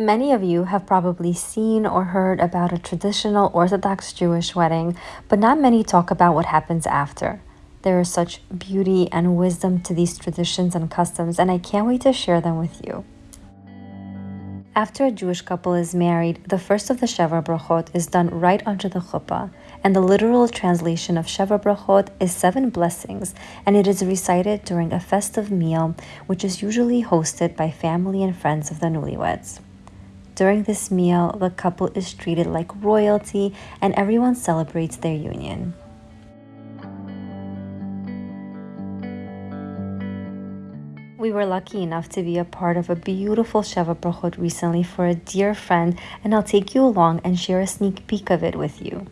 Many of you have probably seen or heard about a traditional Orthodox Jewish wedding, but not many talk about what happens after. There is such beauty and wisdom to these traditions and customs, and I can't wait to share them with you. After a Jewish couple is married, the first of the Sheva Brachot is done right under the chuppah, and the literal translation of Sheva Brachot is seven blessings, and it is recited during a festive meal, which is usually hosted by family and friends of the newlyweds. During this meal, the couple is treated like royalty and everyone celebrates their union. We were lucky enough to be a part of a beautiful Sheva Brachot recently for a dear friend, and I'll take you along and share a sneak peek of it with you.